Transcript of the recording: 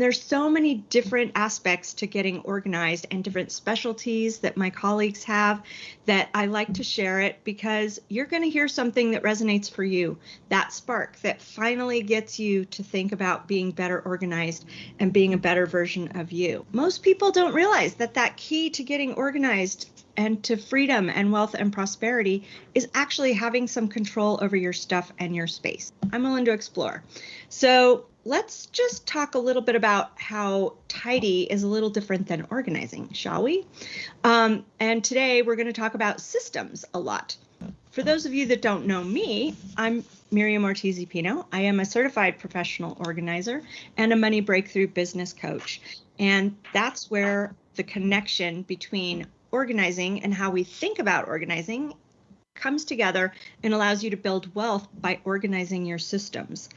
There's so many different aspects to getting organized and different specialties that my colleagues have that I like to share it because you're going to hear something that resonates for you. That spark that finally gets you to think about being better organized and being a better version of you. Most people don't realize that that key to getting organized and to freedom and wealth and prosperity is actually having some control over your stuff and your space. I'm willing to explore. So let's just talk a little bit about how tidy is a little different than organizing, shall we? Um, and today we're going to talk about systems a lot. For those of you that don't know me, I'm Miriam Ortiz Pino. I am a certified professional organizer and a money breakthrough business coach. And that's where the connection between organizing and how we think about organizing comes together and allows you to build wealth by organizing your systems.